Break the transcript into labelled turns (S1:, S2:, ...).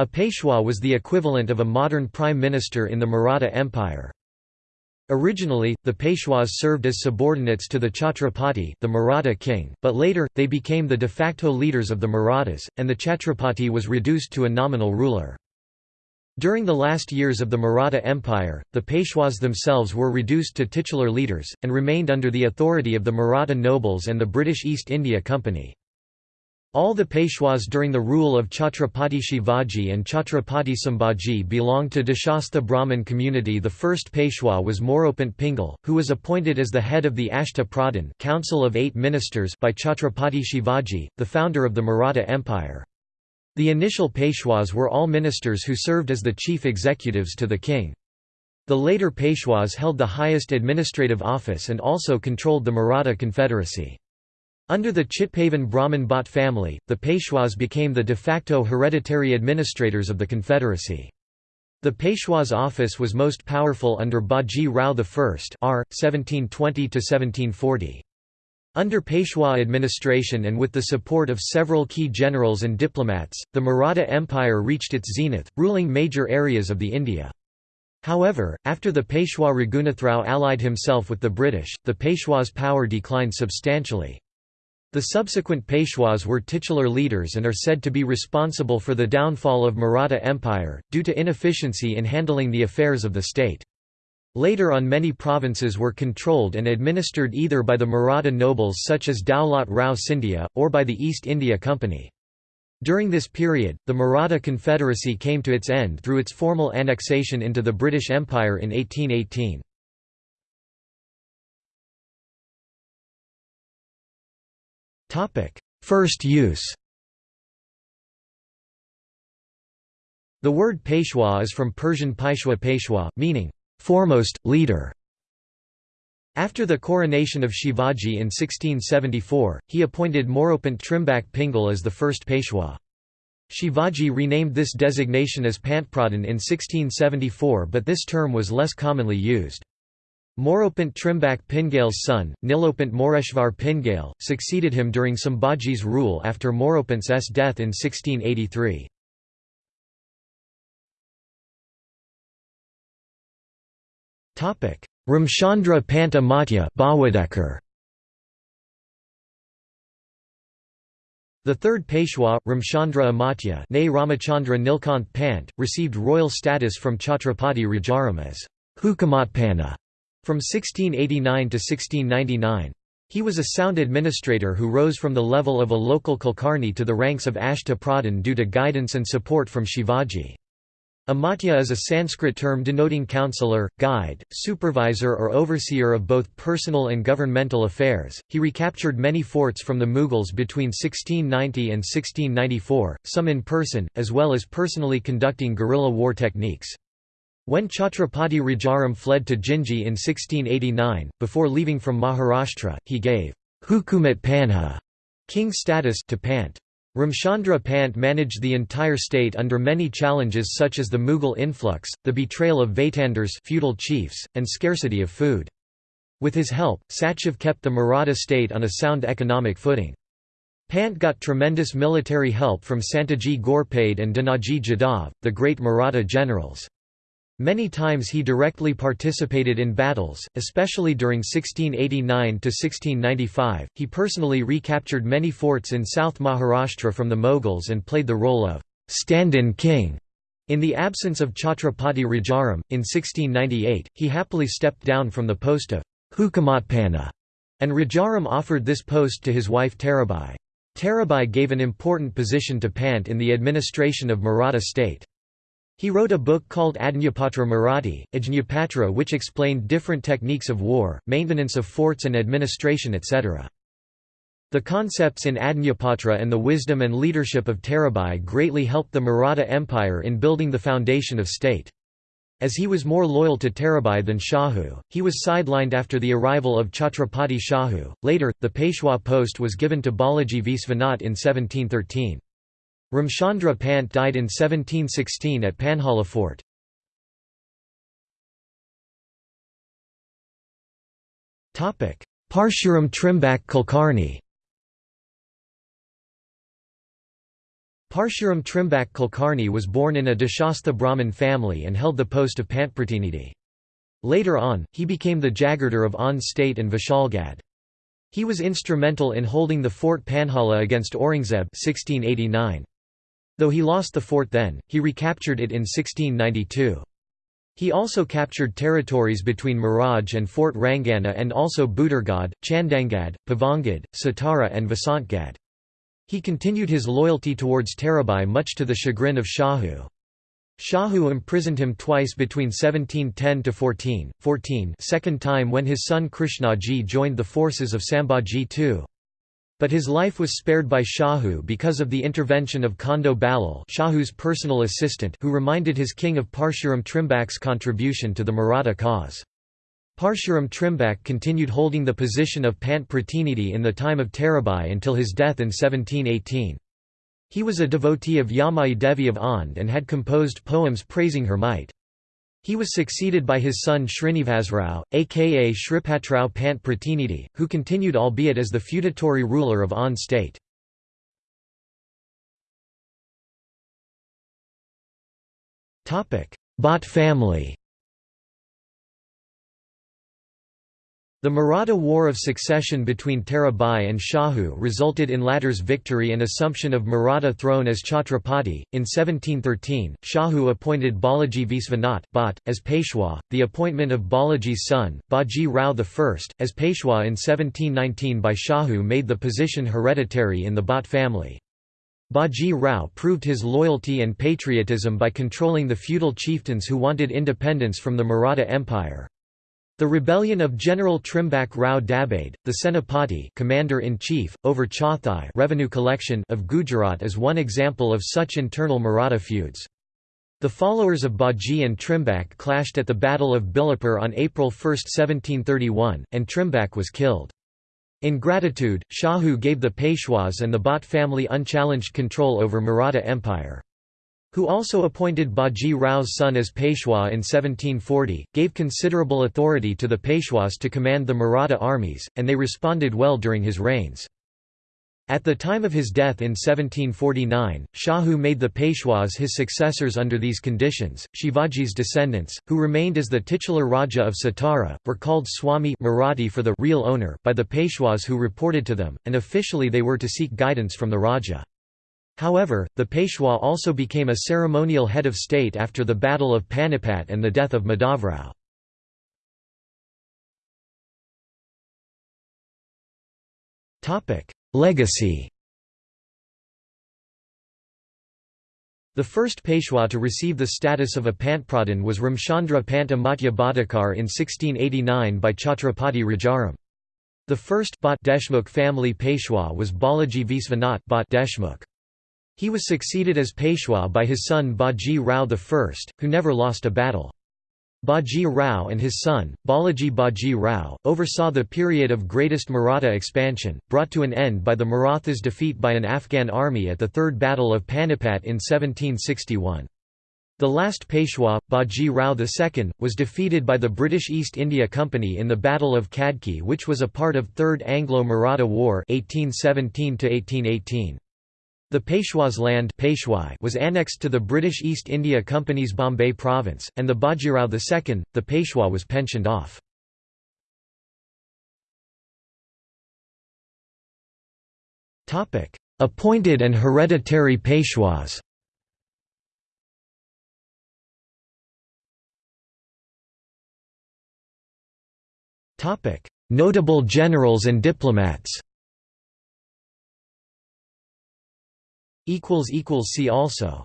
S1: A Peshwa was the equivalent of a modern prime minister in the Maratha Empire. Originally, the Peshwas served as subordinates to the Chhatrapati the Maratha king, but later, they became the de facto leaders of the Marathas, and the Chhatrapati was reduced to a nominal ruler. During the last years of the Maratha Empire, the Peshwas themselves were reduced to titular leaders, and remained under the authority of the Maratha nobles and the British East India Company. All the Peshwas during the rule of Chhatrapati Shivaji and Chhatrapati Sambhaji belonged to Deshastha Brahmin community The first Peshwa was Moropant Pingal, who was appointed as the head of the Ashta Pradhan Council of Eight Ministers by Chhatrapati Shivaji, the founder of the Maratha Empire. The initial Peshwas were all ministers who served as the chief executives to the king. The later Peshwas held the highest administrative office and also controlled the Maratha Confederacy. Under the Chitpavan Brahmin Bhatt family, the Peshwas became the de facto hereditary administrators of the Confederacy. The Peshwa's office was most powerful under Baji Rao I r. 1720 -1740. Under Peshwa administration and with the support of several key generals and diplomats, the Maratha Empire reached its zenith, ruling major areas of the India. However, after the Peshwa Raghunathrao allied himself with the British, the Peshwa's power declined substantially. The subsequent Peshwas were titular leaders and are said to be responsible for the downfall of Maratha Empire, due to inefficiency in handling the affairs of the state. Later on many provinces were controlled and administered either by the Maratha nobles such as Daulat Rao Scindia, or by the East India Company. During this period, the Maratha Confederacy came to its end through its formal annexation into the British Empire in 1818. First use The word Peshwa is from Persian Paishwa Peshwa, meaning foremost, leader. After the coronation of Shivaji in 1674, he appointed Moropant Trimbak Pingal as the first Peshwa. Shivaji renamed this designation as Pantpradhan in 1674 but this term was less commonly used. Moropant Trimbak Pingal's son, Nilopant Moreshvar Pingal, succeeded him during Sambhaji's rule after Moropant's death in 1683. Ramchandra Pant Amatya The third Peshwa, Ramchandra Amatya Ramachandra Nilkanth Pant, received royal status from Chhatrapati Rajaram as Hukamatpanna from 1689 to 1699. He was a sound administrator who rose from the level of a local Kulkarni to the ranks of Ashta Pradhan due to guidance and support from Shivaji. Amatya is a Sanskrit term denoting counselor, guide, supervisor or overseer of both personal and governmental affairs. He recaptured many forts from the Mughals between 1690 and 1694, some in person, as well as personally conducting guerrilla war techniques. When Chhatrapati Rajaram fled to Jinji in 1689, before leaving from Maharashtra, he gave Hukumat Panha king status to Pant. Ramchandra Pant managed the entire state under many challenges such as the Mughal influx, the betrayal of Vaitandars feudal chiefs, and scarcity of food. With his help, Sachiv kept the Maratha state on a sound economic footing. Pant got tremendous military help from Santaji Ghorpade and Danaji Jadhav, the great Maratha generals. Many times he directly participated in battles, especially during 1689–1695. He personally recaptured many forts in South Maharashtra from the Mughals and played the role of stand-in king. In the absence of Chhatrapati Rajaram, in 1698, he happily stepped down from the post of Hukamatpanna, and Rajaram offered this post to his wife Tarabai. Tarabai gave an important position to Pant in the administration of Maratha state. He wrote a book called Ajnapatra Marathi, Ajnapatra which explained different techniques of war, maintenance of forts and administration etc. The concepts in Ajnapatra and the wisdom and leadership of Tarabai greatly helped the Maratha Empire in building the foundation of state. As he was more loyal to Tarabai than Shahu, he was sidelined after the arrival of Chhatrapati Shahu. Later, the Peshwa post was given to Balaji Viswanath in 1713. Ramchandra Pant died in 1716 at Panhala Fort. Parshuram Trimbak Kulkarni Parshuram Trimbak Kulkarni was born in a Deshastha Brahmin family and held the post of Pantpratinidhi. Later on, he became the Jagirdar of Aundh state and Vishalgad. He was instrumental in holding the fort Panhala against Aurangzeb 1689. Though he lost the fort then, he recaptured it in 1692. He also captured territories between Miraj and Fort Rangana and also Budurgad, Chandangad, Pavangad, Satara and Vasantgad. He continued his loyalty towards Tarabai much to the chagrin of Shahu. Shahu imprisoned him twice between 1710 to 14, 14 second time when his son Krishnaji joined the forces of Sambhaji II. But his life was spared by Shahu because of the intervention of Kondo Balal Shahu's personal assistant who reminded his king of Parshuram Trimbak's contribution to the Maratha cause. Parshuram Trimbak continued holding the position of Pant Pratinidhi in the time of Tarabai until his death in 1718. He was a devotee of Yamai Devi of Aundh and had composed poems praising her might. He was succeeded by his son Srinivasrao, aka Shripatrao Pant Pratinidhi, who continued albeit as the feudatory ruler of Aundh state. Bhatt family The Maratha War of Succession between Tarabai and Shahu resulted in latter's victory and assumption of Maratha throne as Chhatrapati. In 1713, Shahu appointed Balaji Visvanath Bhatt, as Peshwa, the appointment of Balaji's son, Baji Rao I, as Peshwa in 1719 by Shahu made the position hereditary in the Bhatt family. Baji Rao proved his loyalty and patriotism by controlling the feudal chieftains who wanted independence from the Maratha Empire. The rebellion of General Trimbak Rao Dabade, the Senapati commander-in-chief, over Chauthai revenue collection of Gujarat is one example of such internal Maratha feuds. The followers of Baji and Trimbak clashed at the Battle of Bilapur on April 1, 1731, and Trimbak was killed. In gratitude, Shahu gave the Peshwas and the Bhatt family unchallenged control over Maratha Empire who also appointed Baji Rao's son as Peshwa in 1740, gave considerable authority to the Peshwas to command the Maratha armies, and they responded well during his reigns. At the time of his death in 1749, Shahu made the Peshwas his successors under these conditions. Shivaji's descendants, who remained as the titular Raja of Satara, were called Swami Marathi for the real owner by the Peshwas who reported to them, and officially they were to seek guidance from the Raja. However, the Peshwa also became a ceremonial head of state after the Battle of Panipat and the death of Madhavrao. Legacy The first Peshwa to receive the status of a Pantpradhan was Ramchandra Pant Amatya Bhadekar in 1689 by Chhatrapati Rajaram. The first Bhatt Deshmukh family Peshwa was Balaji Visvanath Bhatt Deshmukh. He was succeeded as Peshwa by his son Baji Rao I, who never lost a battle. Baji Rao and his son, Balaji Baji Rao, oversaw the period of greatest Maratha expansion, brought to an end by the Marathas' defeat by an Afghan army at the Third Battle of Panipat in 1761. The last Peshwa, Baji Rao II, was defeated by the British East India Company in the Battle of Khadki which was a part of Third Anglo-Maratha War 1817 -1818. The Peshwa's land was annexed to the British East India Company's Bombay province, and the Bajirao II, the Peshwa was pensioned off. Appointed and hereditary Peshwas Notable generals and diplomats See also